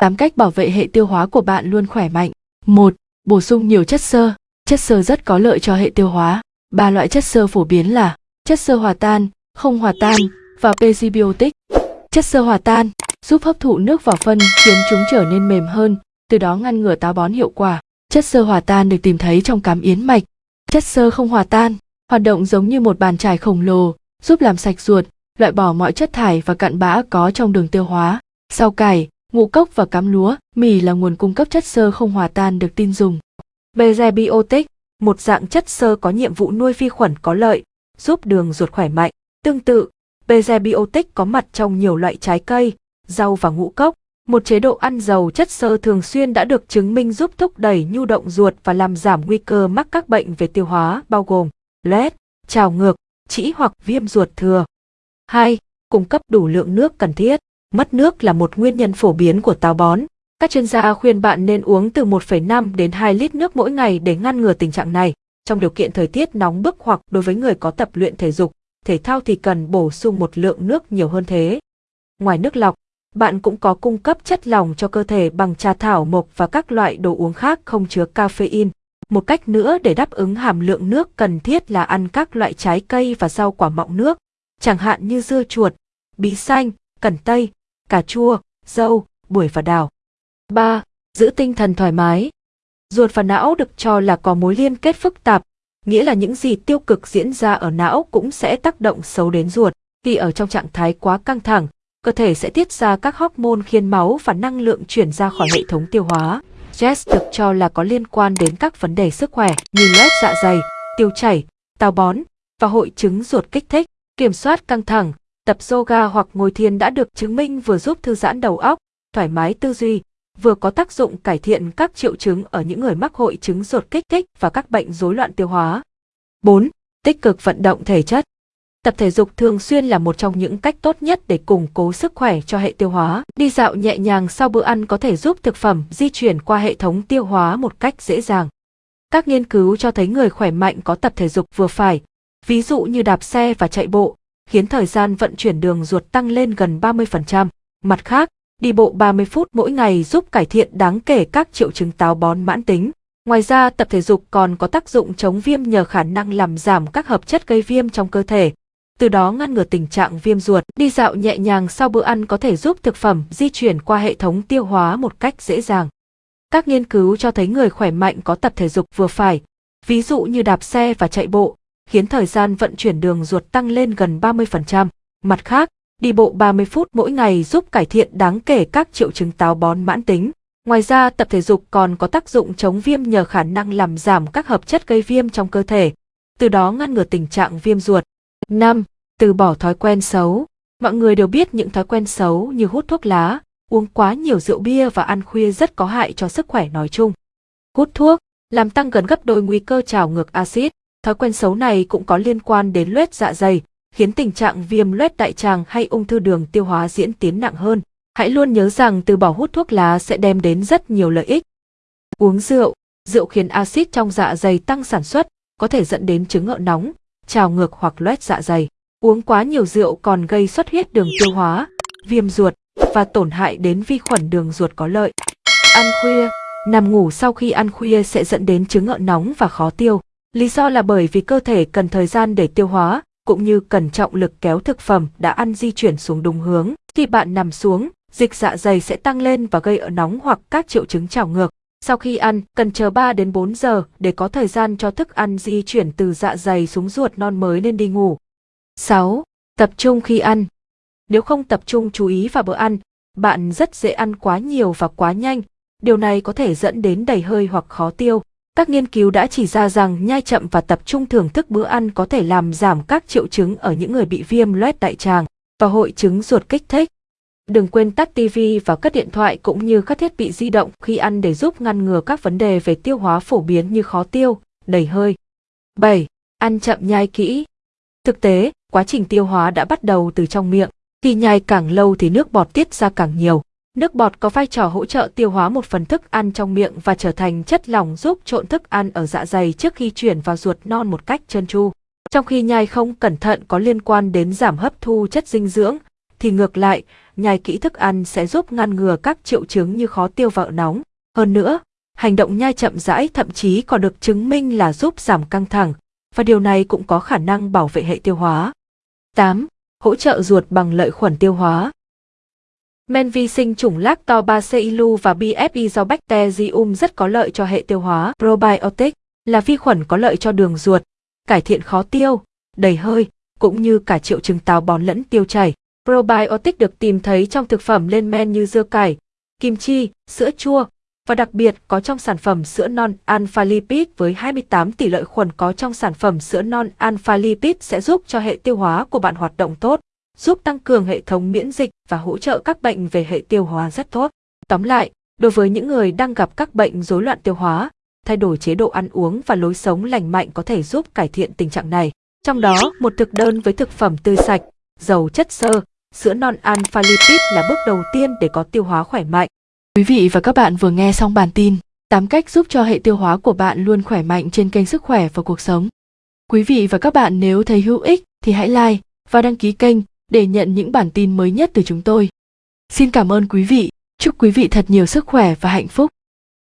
8 cách bảo vệ hệ tiêu hóa của bạn luôn khỏe mạnh. 1. Bổ sung nhiều chất xơ. Chất xơ rất có lợi cho hệ tiêu hóa. Ba loại chất xơ phổ biến là chất xơ hòa tan, không hòa tan và prebiotic. Chất xơ hòa tan giúp hấp thụ nước vào phân khiến chúng trở nên mềm hơn, từ đó ngăn ngừa táo bón hiệu quả. Chất xơ hòa tan được tìm thấy trong cám yến mạch. Chất xơ không hòa tan hoạt động giống như một bàn chải khổng lồ, giúp làm sạch ruột, loại bỏ mọi chất thải và cặn bã có trong đường tiêu hóa. Rau cải, ngũ cốc và cám lúa, mì là nguồn cung cấp chất xơ không hòa tan được tin dùng. Prebiotic, một dạng chất xơ có nhiệm vụ nuôi vi khuẩn có lợi, giúp đường ruột khỏe mạnh. Tương tự, Prebiotic có mặt trong nhiều loại trái cây, rau và ngũ cốc. Một chế độ ăn giàu chất xơ thường xuyên đã được chứng minh giúp thúc đẩy nhu động ruột và làm giảm nguy cơ mắc các bệnh về tiêu hóa bao gồm loét, trào ngược, trĩ hoặc viêm ruột thừa. 2. Cung cấp đủ lượng nước cần thiết. Mất nước là một nguyên nhân phổ biến của táo bón. Các chuyên gia khuyên bạn nên uống từ 1,5 đến 2 lít nước mỗi ngày để ngăn ngừa tình trạng này. Trong điều kiện thời tiết nóng bức hoặc đối với người có tập luyện thể dục, thể thao thì cần bổ sung một lượng nước nhiều hơn thế. Ngoài nước lọc, bạn cũng có cung cấp chất lỏng cho cơ thể bằng trà thảo mộc và các loại đồ uống khác không chứa caffeine. Một cách nữa để đáp ứng hàm lượng nước cần thiết là ăn các loại trái cây và rau quả mọng nước, chẳng hạn như dưa chuột, bí xanh, cần tây, cà chua, dâu, bưởi và đào. 3. Giữ tinh thần thoải mái. Ruột và não được cho là có mối liên kết phức tạp, nghĩa là những gì tiêu cực diễn ra ở não cũng sẽ tác động xấu đến ruột. Khi ở trong trạng thái quá căng thẳng, cơ thể sẽ tiết ra các hormone khiến máu và năng lượng chuyển ra khỏi hệ thống tiêu hóa. Stress được cho là có liên quan đến các vấn đề sức khỏe như loét dạ dày, tiêu chảy, táo bón và hội chứng ruột kích thích. Kiểm soát căng thẳng, tập yoga hoặc ngồi thiền đã được chứng minh vừa giúp thư giãn đầu óc, thoải mái tư duy, vừa có tác dụng cải thiện các triệu chứng ở những người mắc hội chứng ruột kích thích và các bệnh rối loạn tiêu hóa. 4. Tích cực vận động thể chất. Tập thể dục thường xuyên là một trong những cách tốt nhất để củng cố sức khỏe cho hệ tiêu hóa. Đi dạo nhẹ nhàng sau bữa ăn có thể giúp thực phẩm di chuyển qua hệ thống tiêu hóa một cách dễ dàng. Các nghiên cứu cho thấy người khỏe mạnh có tập thể dục vừa phải, ví dụ như đạp xe và chạy bộ, khiến thời gian vận chuyển đường ruột tăng lên gần 30%. Mặt khác, đi bộ 30 phút mỗi ngày giúp cải thiện đáng kể các triệu chứng táo bón mãn tính. Ngoài ra, tập thể dục còn có tác dụng chống viêm nhờ khả năng làm giảm các hợp chất gây viêm trong cơ thể, từ đó ngăn ngừa tình trạng viêm ruột. Đi dạo nhẹ nhàng sau bữa ăn có thể giúp thực phẩm di chuyển qua hệ thống tiêu hóa một cách dễ dàng. Các nghiên cứu cho thấy người khỏe mạnh có tập thể dục vừa phải, ví dụ như đạp xe và chạy bộ, khiến thời gian vận chuyển đường ruột tăng lên gần 30%. Mặt khác, đi bộ 30 phút mỗi ngày giúp cải thiện đáng kể các triệu chứng táo bón mãn tính. Ngoài ra, tập thể dục còn có tác dụng chống viêm nhờ khả năng làm giảm các hợp chất gây viêm trong cơ thể, từ đó ngăn ngừa tình trạng viêm ruột. 5. Từ bỏ thói quen xấu. Mọi người đều biết những thói quen xấu như hút thuốc lá, uống quá nhiều rượu bia và ăn khuya rất có hại cho sức khỏe nói chung. Hút thuốc làm tăng gần gấp đôi nguy cơ trào ngược axit. Thói quen xấu này cũng có liên quan đến loét dạ dày, khiến tình trạng viêm loét đại tràng hay ung thư đường tiêu hóa diễn tiến nặng hơn. Hãy luôn nhớ rằng từ bỏ hút thuốc lá sẽ đem đến rất nhiều lợi ích. Uống rượu, rượu khiến axit trong dạ dày tăng sản xuất, có thể dẫn đến chứng ngợ nóng, trào ngược hoặc loét dạ dày. Uống quá nhiều rượu còn gây xuất huyết đường tiêu hóa, viêm ruột và tổn hại đến vi khuẩn đường ruột có lợi. Ăn khuya, nằm ngủ sau khi ăn khuya sẽ dẫn đến chứng ngợ nóng và khó tiêu. Lý do là bởi vì cơ thể cần thời gian để tiêu hóa, cũng như cần trọng lực kéo thực phẩm đã ăn di chuyển xuống đúng hướng. Khi bạn nằm xuống, dịch dạ dày sẽ tăng lên và gây ợ nóng hoặc các triệu chứng trào ngược. Sau khi ăn, cần chờ 3 đến 4 giờ để có thời gian cho thức ăn di chuyển từ dạ dày xuống ruột non mới nên đi ngủ. 6. Tập trung khi ăn. Nếu không tập trung chú ý vào bữa ăn, bạn rất dễ ăn quá nhiều và quá nhanh. Điều này có thể dẫn đến đầy hơi hoặc khó tiêu. Các nghiên cứu đã chỉ ra rằng nhai chậm và tập trung thưởng thức bữa ăn có thể làm giảm các triệu chứng ở những người bị viêm loét đại tràng và hội chứng ruột kích thích. Đừng quên tắt TV và cất điện thoại cũng như các thiết bị di động khi ăn để giúp ngăn ngừa các vấn đề về tiêu hóa phổ biến như khó tiêu, đầy hơi. 7. Ăn chậm nhai kỹ. Thực tế, quá trình tiêu hóa đã bắt đầu từ trong miệng. Khi nhai càng lâu thì nước bọt tiết ra càng nhiều. Nước bọt có vai trò hỗ trợ tiêu hóa một phần thức ăn trong miệng và trở thành chất lỏng giúp trộn thức ăn ở dạ dày trước khi chuyển vào ruột non một cách trơn tru. Trong khi nhai không cẩn thận có liên quan đến giảm hấp thu chất dinh dưỡng, thì ngược lại, nhai kỹ thức ăn sẽ giúp ngăn ngừa các triệu chứng như khó tiêu và nóng. Hơn nữa, hành động nhai chậm rãi thậm chí còn được chứng minh là giúp giảm căng thẳng, và điều này cũng có khả năng bảo vệ hệ tiêu hóa. 8. Hỗ trợ ruột bằng lợi khuẩn tiêu hóa. Men vi sinh chủng Lactobacillus và BFI do Bacterium rất có lợi cho hệ tiêu hóa. Probiotic là vi khuẩn có lợi cho đường ruột, cải thiện khó tiêu, đầy hơi, cũng như cả triệu chứng táo bón lẫn tiêu chảy. Probiotic được tìm thấy trong thực phẩm lên men như dưa cải, kim chi, sữa chua, và đặc biệt có trong sản phẩm sữa non alpha lipid với 28 tỷ lợi khuẩn có trong sản phẩm sữa non alpha lipid sẽ giúp cho hệ tiêu hóa của bạn hoạt động tốt, giúp tăng cường hệ thống miễn dịch và hỗ trợ các bệnh về hệ tiêu hóa rất tốt. Tóm lại, đối với những người đang gặp các bệnh rối loạn tiêu hóa, thay đổi chế độ ăn uống và lối sống lành mạnh có thể giúp cải thiện tình trạng này. Trong đó, một thực đơn với thực phẩm tươi sạch, giàu chất xơ, sữa non alpha lipid là bước đầu tiên để có tiêu hóa khỏe mạnh. Quý vị và các bạn vừa nghe xong bản tin 8 cách giúp cho hệ tiêu hóa của bạn luôn khỏe mạnh trên kênh Sức khỏe và cuộc sống. Quý vị và các bạn nếu thấy hữu ích thì hãy like và đăng ký kênh để nhận những bản tin mới nhất từ chúng tôi. Xin cảm ơn quý vị, chúc quý vị thật nhiều sức khỏe và hạnh phúc.